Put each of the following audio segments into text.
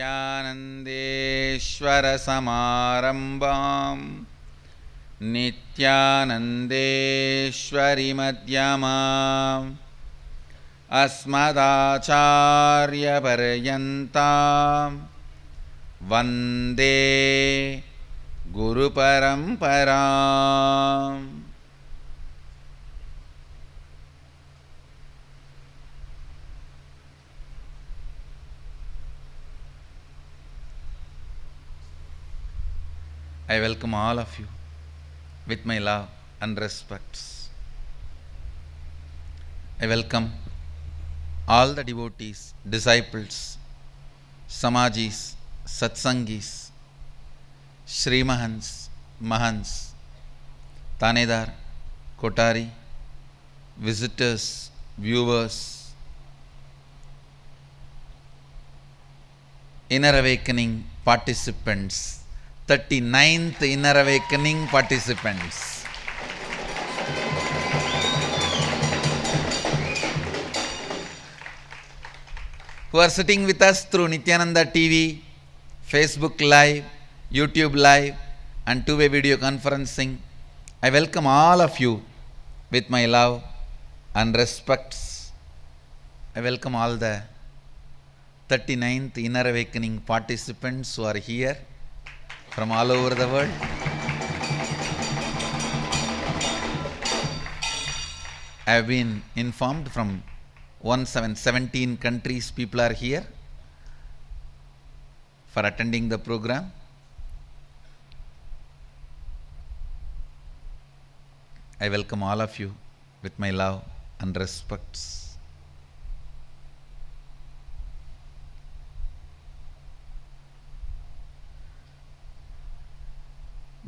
नित्यानन्देश्वरसमारम्भां नित्यानन्देश्वरिमध्यमा अस्मदाचार्यपर्यन्तां वन्दे गुरुपरम्परा I welcome all of you with my love and respects. I welcome all the devotees, disciples, Samajis, Satsangis, Srimahans, Mahans, Tanedar, Kotari, visitors, viewers, Inner Awakening participants, 39th Inner Awakening participants. Who are sitting with us through Nityananda TV, Facebook Live, YouTube Live, and two way video conferencing. I welcome all of you with my love and respects. I welcome all the 39th Inner Awakening participants who are here from all over the world. I have been informed from 1717 countries people are here for attending the program. I welcome all of you with my love and respects.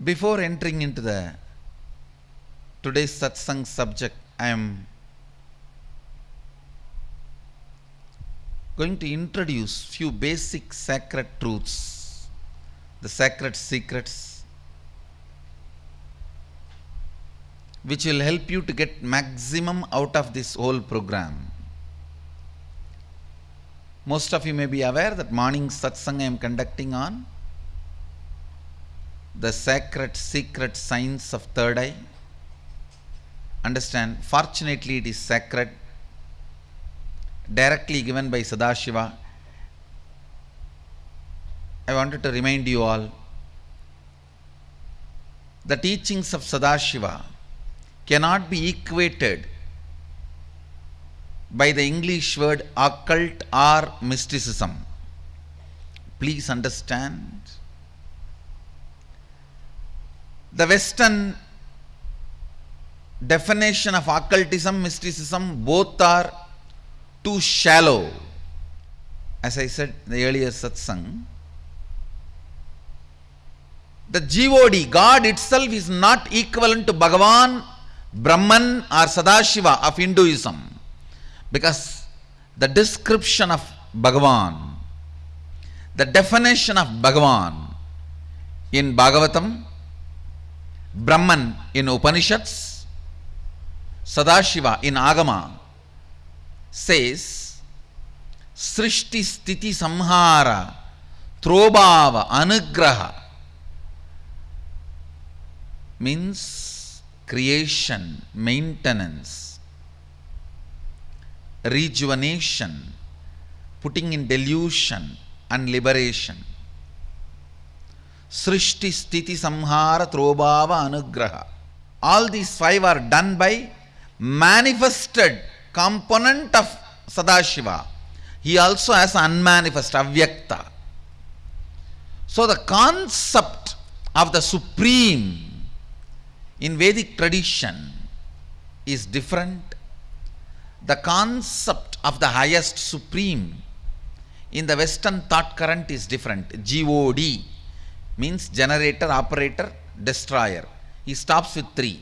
Before entering into the today's satsang subject, I am going to introduce few basic sacred truths, the sacred secrets, which will help you to get maximum out of this whole program. Most of you may be aware that morning satsang I am conducting on the sacred secret science of third eye. Understand, fortunately it is sacred, directly given by Sadashiva. I wanted to remind you all the teachings of Sadashiva cannot be equated by the English word occult or mysticism. Please understand. The Western definition of occultism, mysticism, both are too shallow. As I said in the earlier satsang, the GOD, God itself is not equivalent to Bhagavan, Brahman or Sadashiva of Hinduism. Because the description of Bhagavan, the definition of Bhagavan in Bhagavatam, Brahman in Upanishads, Sadashiva in Agama says Srishti Sthiti Samhara Tirobhava Anugraha means creation, maintenance, rejuvenation, putting in delusion and liberation. Srishti Sthiti Samhara Tirobhava Anugraha. All these five are done by manifested component of Sadashiva. He also has unmanifest, avyakta. So the concept of the supreme in Vedic tradition is different. The concept of the highest supreme in the Western thought current is different. GOD means generator, operator, destroyer. He stops with three.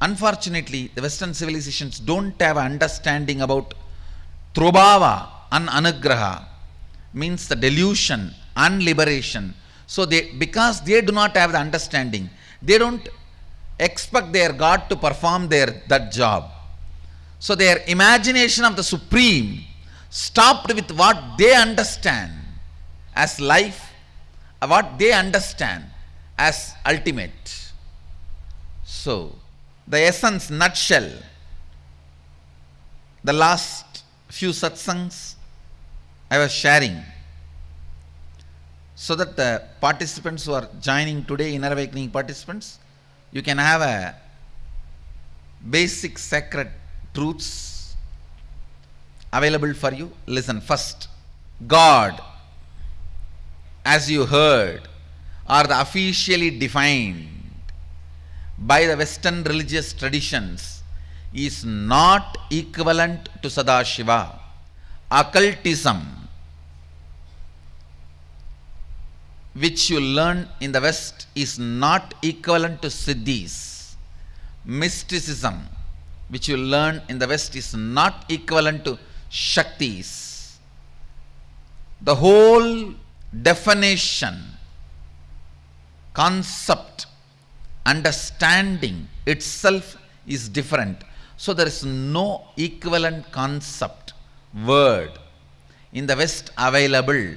Unfortunately, the Western civilizations don't have understanding about Tirobhava and Anugraha means the delusion and liberation. So they because they do not have the understanding, they don't expect their God to perform their that job. So their imagination of the supreme stopped with what they understand as life, what they understand as ultimate. So, the essence, nutshell, the last few satsangs I was sharing so that the participants who are joining today, inner awakening participants, you can have a basic sacred truths available for you. Listen first. God, as you heard, are the officially defined by the Western religious traditions is not equivalent to Sadashiva. Occultism, which you learn in the West, is not equivalent to Siddhis. Mysticism, which you learn in the West, is not equivalent to Shaktis. The whole definition, concept, understanding itself is different. So there is no equivalent concept, word in the West available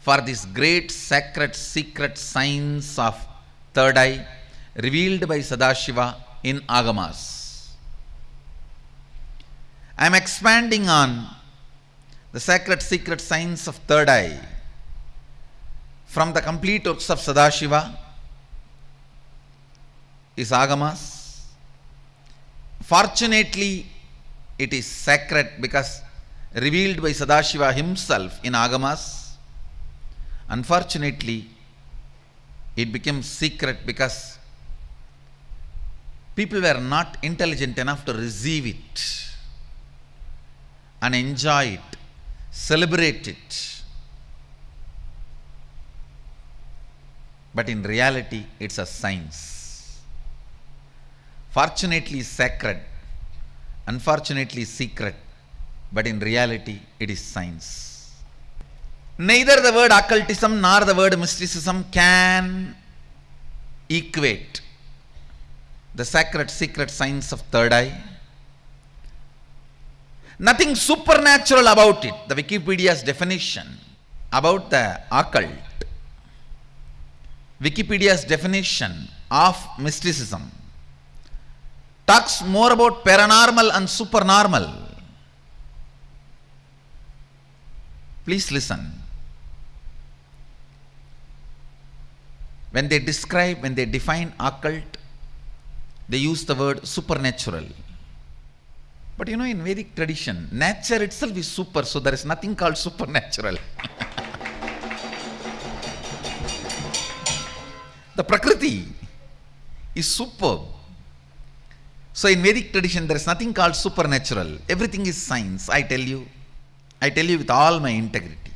for this great sacred secret science of third eye revealed by Sadashiva in Agamas. I am expanding on the sacred secret science of third eye from the complete works of Sadashiva is Agamas. Fortunately, it is sacred because revealed by Sadashiva himself in Agamas. Unfortunately, it became secret because people were not intelligent enough to receive it and enjoy it, celebrate it. But in reality, it's a science. Fortunately, sacred, unfortunately, secret, but in reality, it is science. Neither the word occultism nor the word mysticism can equate the sacred secret science of third eye. Nothing supernatural about it. The Wikipedia's definition about the occult, Wikipedia's definition of mysticism talks more about paranormal and supernormal. Please listen. When they describe, when they define occult, they use the word supernatural. But you know, in Vedic tradition, nature itself is super, so there is nothing called supernatural. the Prakriti is superb. So in Vedic tradition, there is nothing called supernatural. Everything is science, I tell you. I tell you with all my integrity.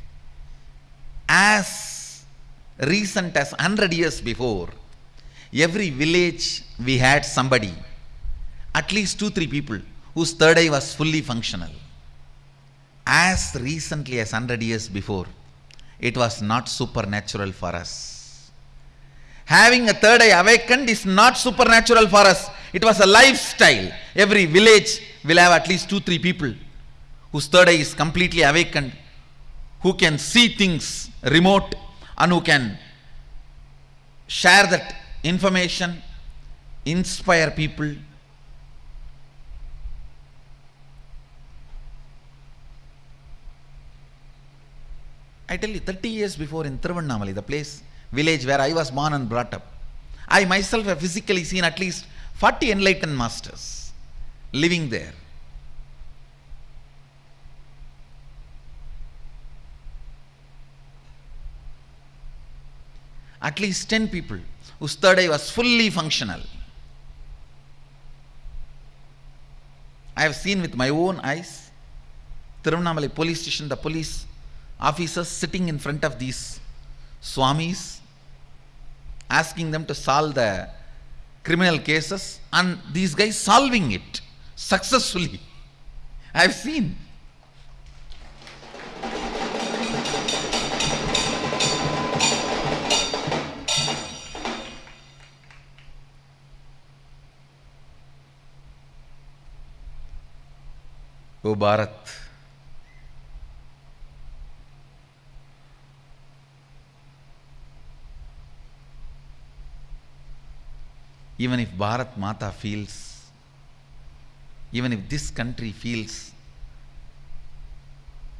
As recent as 100 years before, every village we had somebody, at least two, three people, whose third eye was fully functional. As recently as 100 years before, it was not supernatural for us. Having a third eye awakened is not supernatural for us. It was a lifestyle. Every village will have at least two, three people whose third eye is completely awakened, who can see things remote and who can share that information, inspire people. I tell you, 30 years before in Tiruvannamalai, the place, village where I was born and brought up, I myself have physically seen at least 40 enlightened masters living there. At least 10 people whose third eye was fully functional. I have seen with my own eyes, Tiruvannamalai police station, the police officers sitting in front of these swamis, asking them to solve the criminal cases, and these guys solving it successfully. I have seen. O Bharat, even if Bharat Mata feels, even if this country feels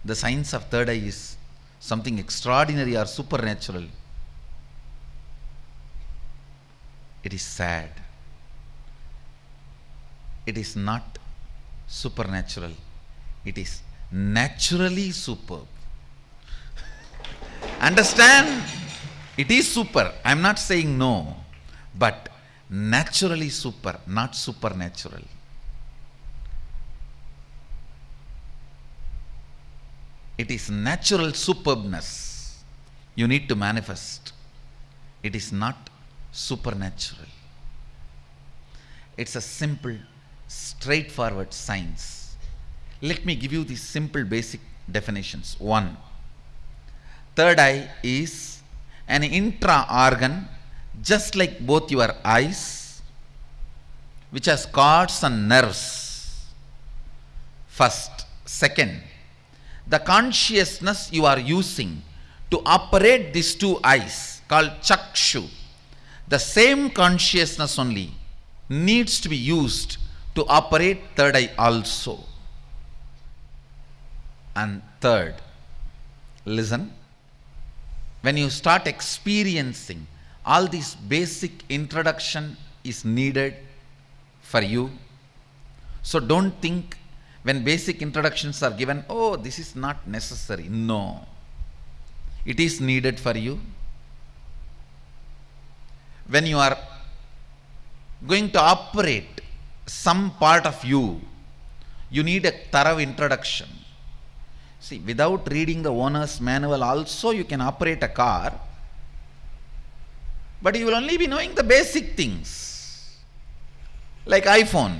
the science of third eye is something extraordinary or supernatural, it is sad. It is not supernatural, it is naturally superb. Understand? It is super. I am not saying no, but naturally super, not supernatural. It is natural superbness you need to manifest. It is not supernatural. It's a simple, straightforward science. Let me give you these simple basic definitions. One, third eye is an intra organ just like both your eyes, which has cords and nerves. First. Second, the consciousness you are using to operate these two eyes called chakshu, the same consciousness only needs to be used to operate third eye also. And third, listen, when you start experiencing all this basic introduction is needed for you. So don't think when basic introductions are given, oh, this is not necessary. No. It is needed for you. When you are going to operate some part of you, you need a thorough introduction. See, without reading the owner's manual also you can operate a car but you will only be knowing the basic things. Like iPhone.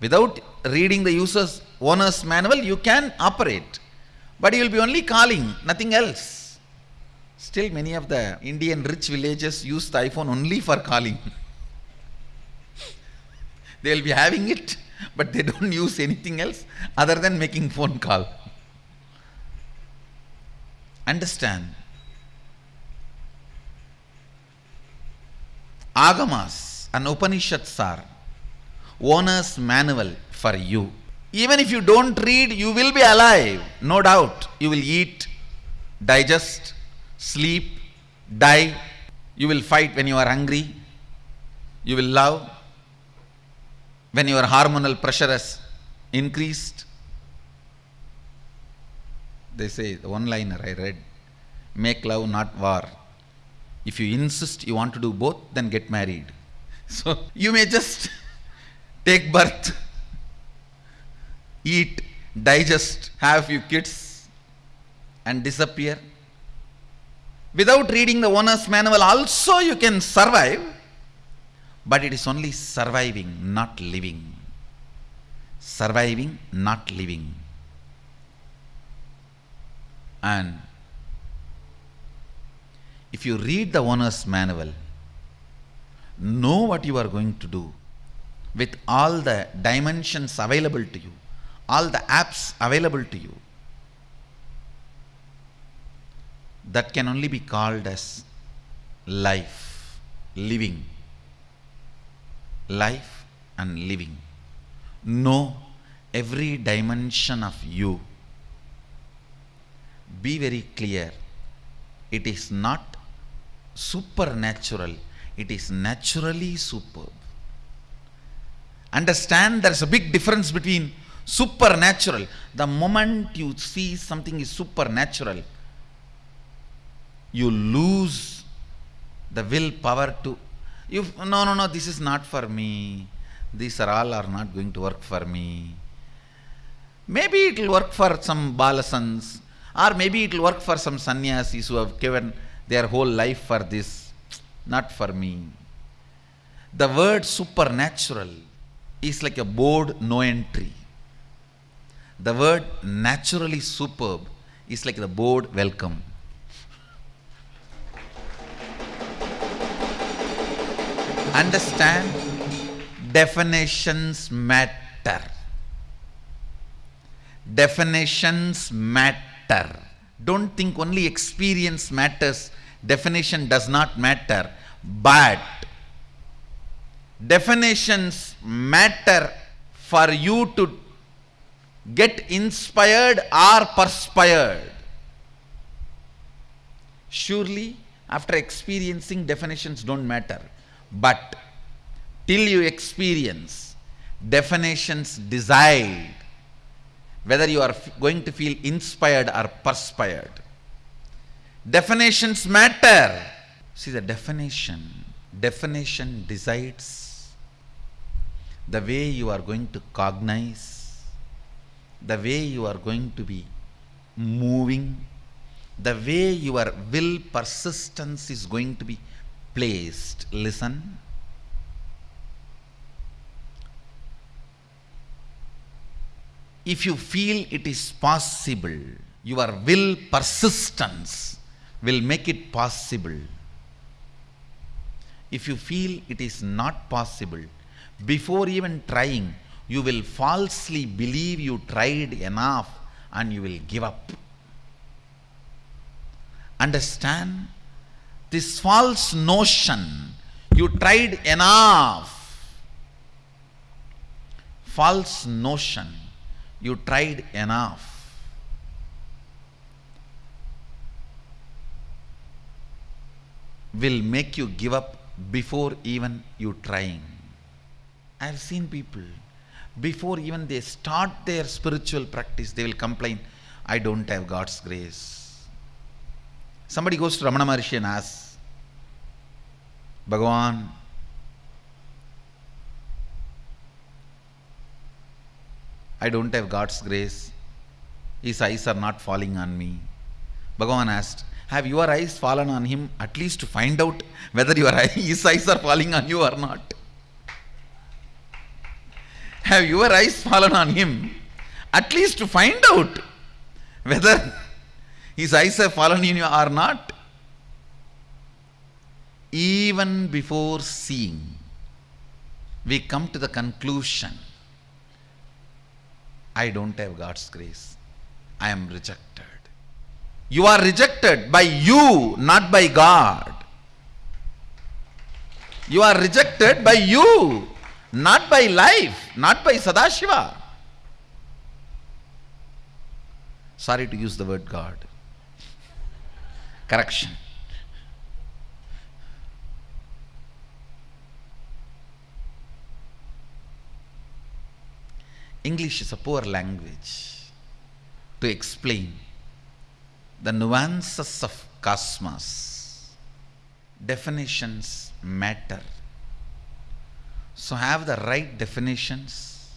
Without reading the user's owner's manual, you can operate. But you will be only calling, nothing else. Still many of the Indian rich villages use the iPhone only for calling. they will be having it, but they don't use anything else other than making phone call. Understand? Agamas and Upanishads are owner's manual for you. Even if you don't read, you will be alive, no doubt. You will eat, digest, sleep, die. You will fight when you are hungry. You will love when your hormonal pressure has increased. They say, the one liner I read, make love, not war. If you insist you want to do both, then get married. So you may just take birth, eat, digest, have few kids, and disappear. Without reading the owner's manual, also you can survive, but it is only surviving, not living. Surviving, not living. And if you read the owner's manual, know what you are going to do with all the dimensions available to you, all the apps available to you, that can only be called as life, living. Life and living. Know every dimension of you. Be very clear. It is not supernatural, it is naturally superb. Understand there is a big difference between supernatural. The moment you see something is supernatural, you lose the will power to you no no no this is not for me these are all are not going to work for me maybe it will work for some balasants or maybe it will work for some sannyasis who have given their whole life for this, not for me. The word supernatural is like a board no entry. The word naturally superb is like the board welcome. Understand? Definitions matter. Definitions matter. Don't think only experience matters, definition does not matter. But definitions matter for you to get inspired or perspired. Surely, after experiencing, definitions don't matter. But till you experience, definitions decide whether you are going to feel inspired or perspired. Definitions matter. See, the definition, definition decides the way you are going to cognize, the way you are going to be moving, the way your will persistence is going to be placed. Listen. If you feel it is possible, your will persistence will make it possible. If you feel it is not possible, before even trying, you will falsely believe you tried enough and you will give up. Understand? This false notion, you tried enough. False notion, you tried enough. Will make you give up before even you trying. I have seen people, before even they start their spiritual practice, they will complain, I don't have God's grace. Somebody goes to Ramana Maharshi and asks, Bhagavan, I don't have God's grace. His eyes are not falling on me. Bhagavan asked, Have your eyes fallen on him at least to find out whether your eye, his eyes are falling on you or not? Have your eyes fallen on him at least to find out whether his eyes have fallen on you or not? Even before seeing, we come to the conclusion I don't have God's grace. I am rejected. You are rejected by you, not by God. You are rejected by you, not by life, not by Sadashiva. Sorry to use the word God. Correction. English is a poor language to explain the nuances of cosmos. Definitions matter. So, have the right definitions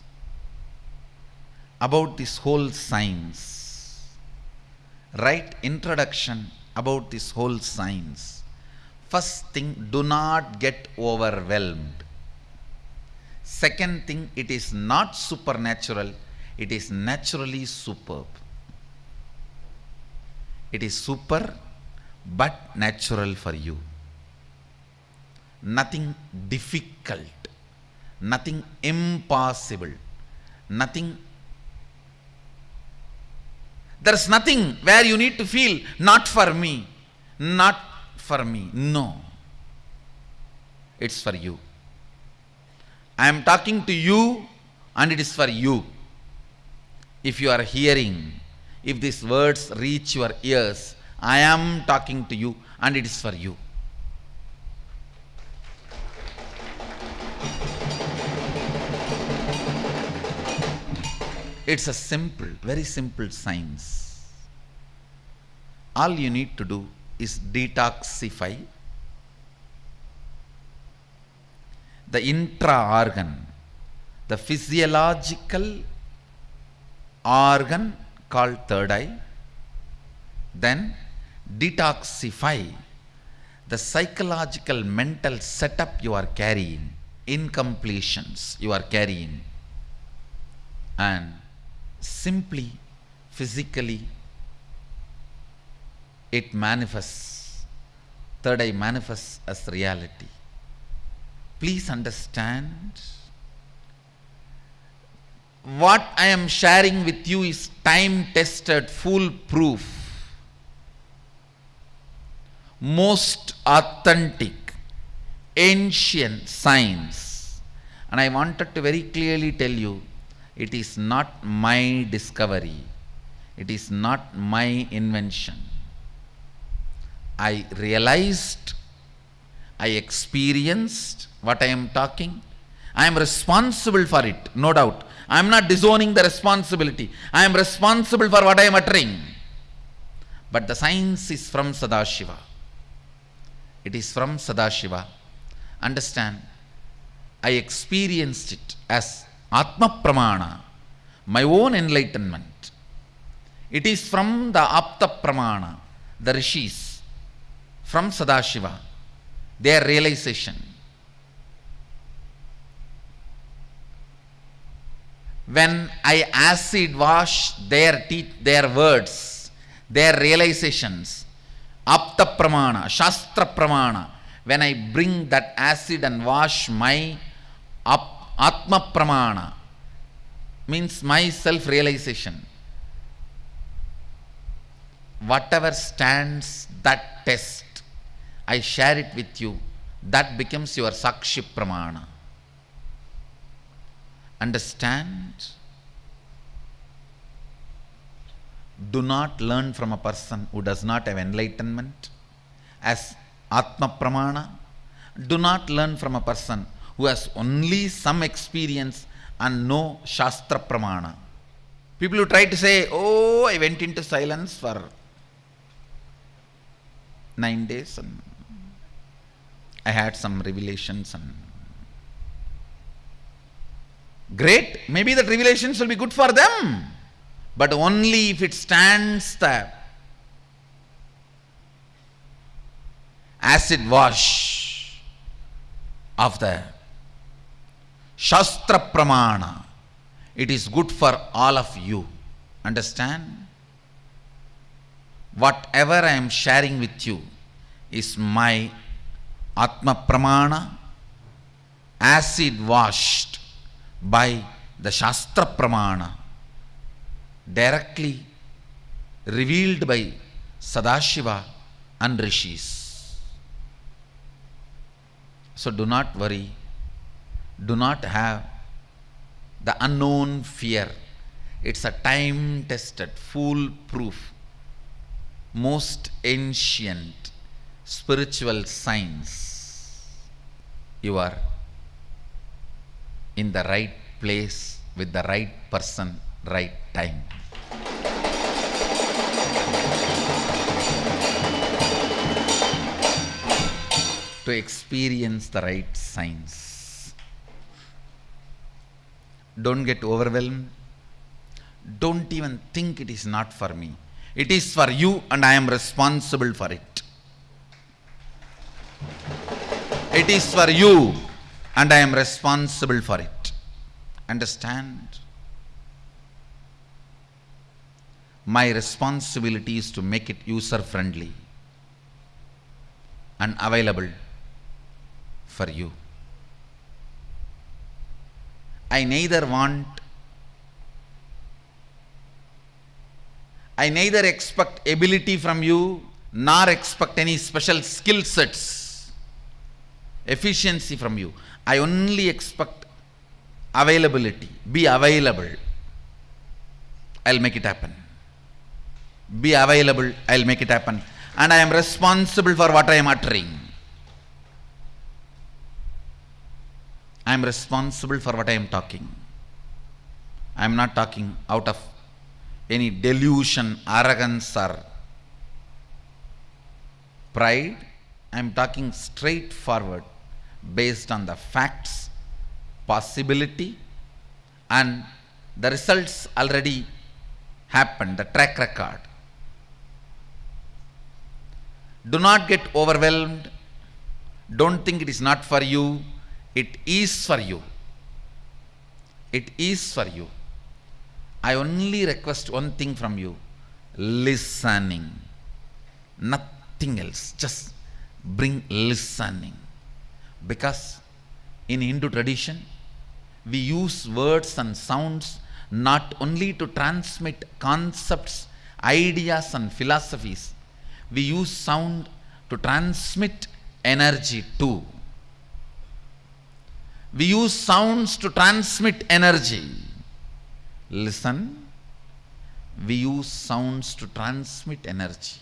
about this whole science. Right introduction about this whole science. First thing, do not get overwhelmed. Second thing, it is not supernatural, it is naturally superb. It is super but natural for you. Nothing difficult, nothing impossible, nothing. There is nothing where you need to feel, not for me, not for me. No. It's for you. I am talking to you and it is for you. If you are hearing, if these words reach your ears, I am talking to you and it is for you. It's a simple, very simple science. All you need to do is detoxify the intra organ, the physiological organ called third eye, then detoxify the psychological mental setup you are carrying, incompletions you are carrying, and simply physically it manifests, third eye manifests as reality. Please understand what I am sharing with you is time tested, foolproof, most authentic, ancient science. And I wanted to very clearly tell you it is not my discovery, it is not my invention. I realized, I experienced what I am talking. I am responsible for it, no doubt. I am not disowning the responsibility. I am responsible for what I am uttering. But the science is from Sadashiva. It is from Sadashiva. Understand? I experienced it as Atma Pramana, my own enlightenment. It is from the Apta Pramana, the rishis, from Sadashiva, their realization. When I acid wash their teeth, their words, their realizations, Apta Pramana, Shastra Pramana, when I bring that acid and wash my Atma Pramana, means my self realization. Whatever stands that test, I share it with you. That becomes your Sakshi Pramana. Understand? Do not learn from a person who does not have enlightenment as Atma Pramana. Do not learn from a person who has only some experience and no Shastra Pramana. People who try to say, Oh, I went into silence for nine days and I had some revelations and great, maybe that revelations will be good for them, but only if it stands the acid wash of the Shastra Pramana. It is good for all of you. Understand? Whatever I am sharing with you is my Atma Pramana, acid washed by the Shastra Pramana, directly revealed by Sadashiva and Rishis. So do not worry, do not have the unknown fear. It's a time tested, foolproof, most ancient spiritual science. You are in the right place with the right person, right time. To experience the right signs. Don't get overwhelmed. Don't even think it is not for me. It is for you, and I am responsible for it. It is for you, and I am responsible for it. Understand? My responsibility is to make it user friendly and available for you. I neither want, I neither expect ability from you nor expect any special skill sets, efficiency from you. I only expect availability. Be available. I'll make it happen. Be available. I'll make it happen. And I am responsible for what I am uttering. I am responsible for what I am talking. I am not talking out of any delusion, arrogance, or pride. I am talking straightforward based on the facts, possibility, and the results already happened, the track record. Do not get overwhelmed. Don't think it is not for you. It is for you. It is for you. I only request one thing from you listening. Nothing else. Just bring listening. Because in Hindu tradition, we use words and sounds not only to transmit concepts, ideas, and philosophies, we use sound to transmit energy too. We use sounds to transmit energy. Listen. We use sounds to transmit energy.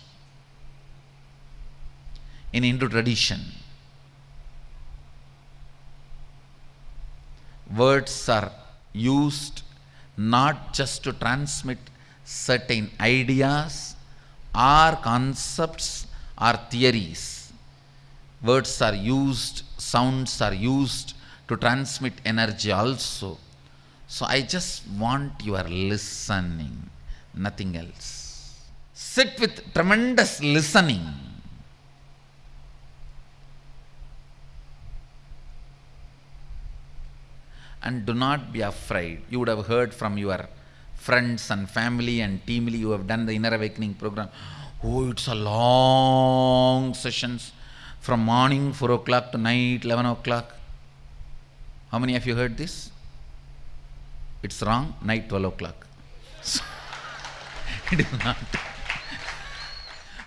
In Hindu tradition, words are used not just to transmit certain ideas or concepts or theories. Words are used, sounds are used to transmit energy also. So I just want your listening, nothing else. Sit with tremendous listening. And do not be afraid. You would have heard from your friends and family and teamly you have done the inner awakening program. Oh, it's a long sessions from morning 4 o'clock to night 11 o'clock. How many of you heard this? It's wrong, night 12 o'clock. So, it is not.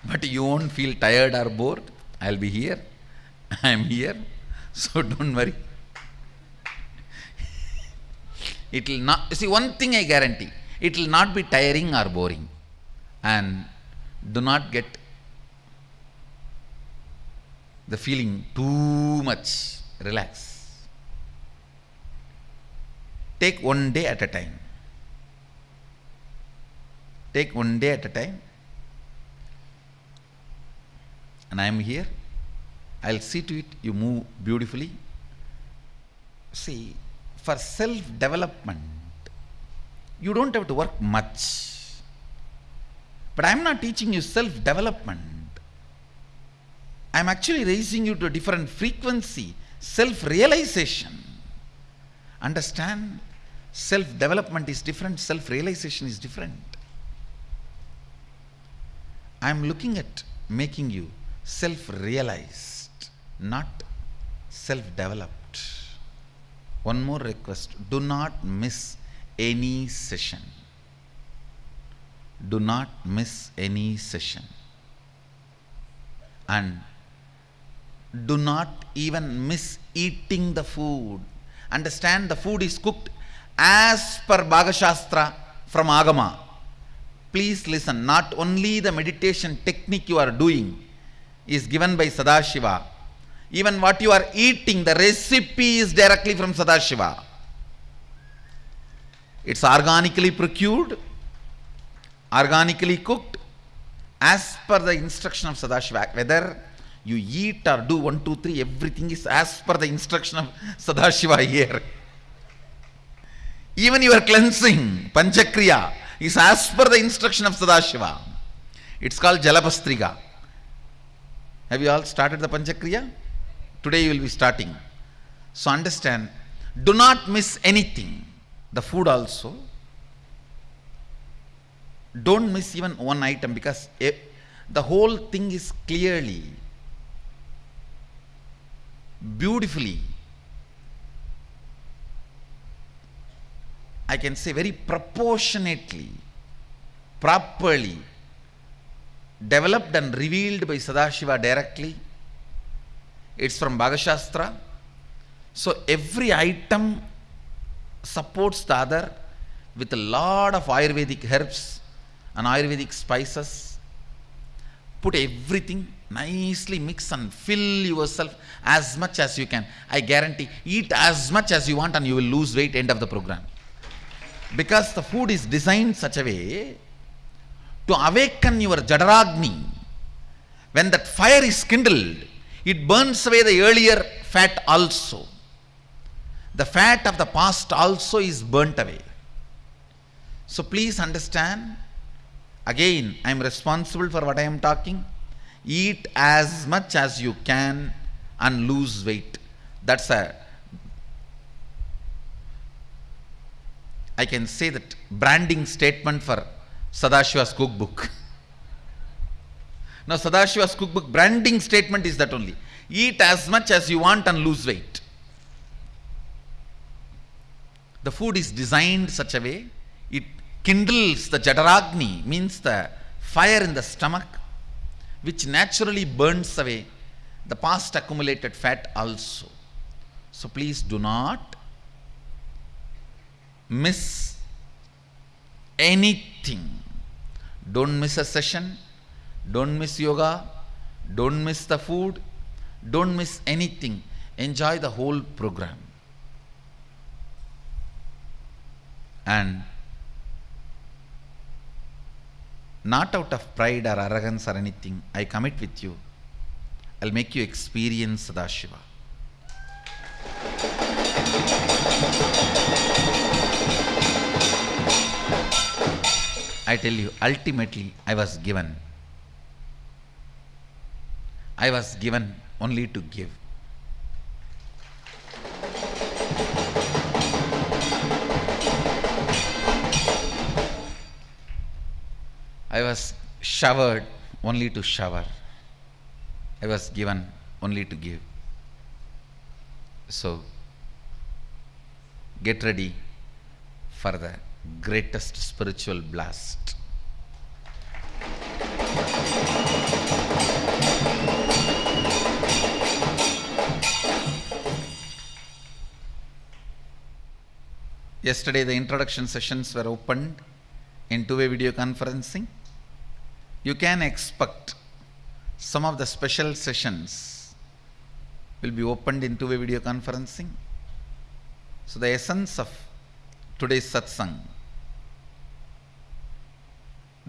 But you won't feel tired or bored. I'll be here. I am here. So don't worry. It will not, see, one thing I guarantee it will not be tiring or boring. And do not get the feeling too much. Relax. Take one day at a time. Take one day at a time. And I am here. I'll see to it you move beautifully. See, for self development, you don't have to work much. But I'm not teaching you self development. I'm actually raising you to a different frequency, self realization. Understand? Self development is different, self realization is different. I'm looking at making you self realized, not self developed. One more request do not miss any session. Do not miss any session. And do not even miss eating the food. Understand the food is cooked as per Pakashastra from Agama. Please listen, not only the meditation technique you are doing is given by Sadashiva, even what you are eating, the recipe is directly from Sadashiva. It's organically procured, organically cooked, as per the instruction of Sadashiva. Whether you eat or do one, two, three, everything is as per the instruction of Sadashiva here. Even your cleansing, Panchakriya, is as per the instruction of Sadashiva. It's called Jalapastriga. Have you all started the Panchakriya? Today you will be starting. So understand, do not miss anything. The food also. Don't miss even one item because eh, the whole thing is clearly, beautifully, I can say very proportionately, properly developed and revealed by Sadashiva directly. It's from Pakashastra. So every item supports the other with a lot of Ayurvedic herbs and Ayurvedic spices. Put everything nicely mix and fill yourself as much as you can. I guarantee eat as much as you want and you will lose weight end of the program. Because the food is designed such a way to awaken your Jadaragni. When that fire is kindled, it burns away the earlier fat also. The fat of the past also is burnt away. So please understand, again, I am responsible for what I am talking. Eat as much as you can and lose weight. That's a, I can say that branding statement for Sadashiva's cookbook. now Sadashiva's cookbook branding statement is that only. Eat as much as you want and lose weight. The food is designed such a way, it kindles the Jadaragni, means the fire in the stomach, which naturally burns away the past accumulated fat also. So please do not miss anything. Don't miss a session, don't miss yoga, don't miss the food, don't miss anything. Enjoy the whole program. And not out of pride or arrogance or anything, I commit with you. I'll make you experience Sadashiva. I tell you, ultimately, I was given. I was given only to give. I was showered only to shower. I was given only to give. So, get ready for the greatest spiritual blast. Yesterday, the introduction sessions were opened in two way video conferencing. You can expect some of the special sessions will be opened in two way video conferencing. So, the essence of today's satsang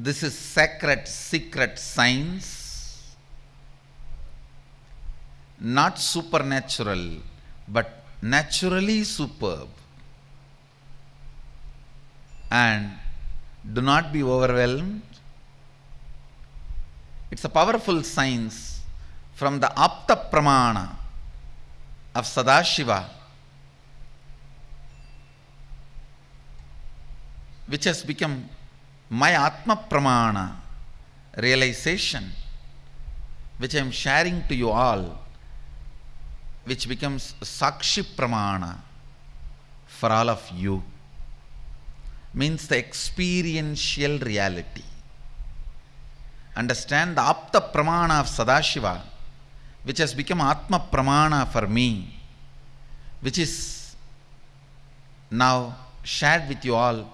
this is sacred secret science not supernatural but naturally superb and do not be overwhelmed. It's a powerful science from the apta pramana of sadashiva which has become my Atma Pramana realization, which I am sharing to you all, which becomes Sakshi Pramana for all of you, means the experiential reality. Understand the Apta Pramana of Sadashiva, which has become Atma Pramana for me, which is now shared with you all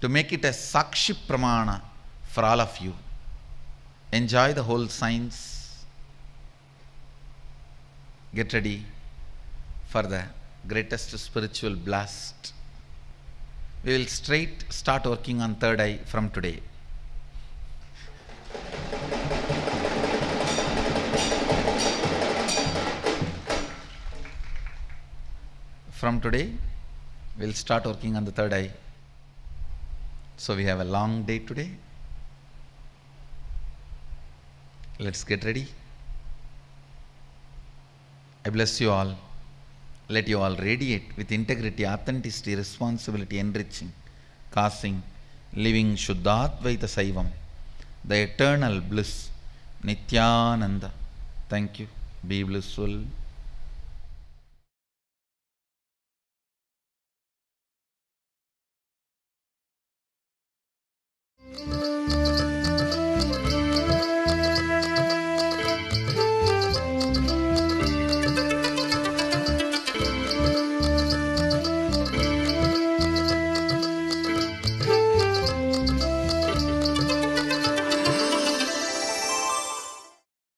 to make it a Sakshi Pramana for all of you. Enjoy the whole science. Get ready for the greatest spiritual blast. We will straight start working on third eye from today. From today, we'll start working on the third eye. So we have a long day today. Let's get ready. I bless you all. Let you all radiate with integrity, authenticity, responsibility, enriching, causing, living Shuddhadvaita Saivam, the eternal bliss, Nityananda. Thank you. Be blissful.